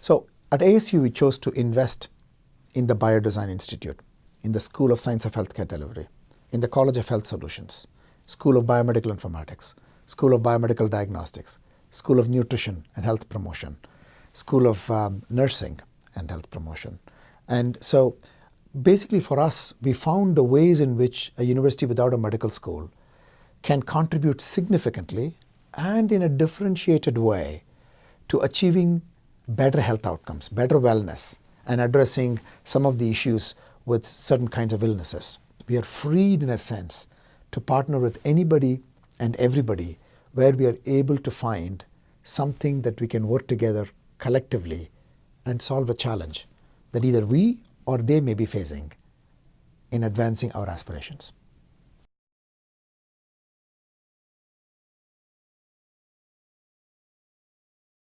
So at ASU, we chose to invest in the Biodesign Institute, in the School of Science of Healthcare Delivery, in the College of Health Solutions, School of Biomedical Informatics, School of Biomedical Diagnostics, School of Nutrition and Health Promotion, School of um, Nursing and Health Promotion. And so basically for us, we found the ways in which a university without a medical school can contribute significantly and in a differentiated way to achieving better health outcomes, better wellness, and addressing some of the issues with certain kinds of illnesses. We are freed in a sense to partner with anybody and everybody where we are able to find something that we can work together collectively and solve a challenge that either we or they may be facing in advancing our aspirations.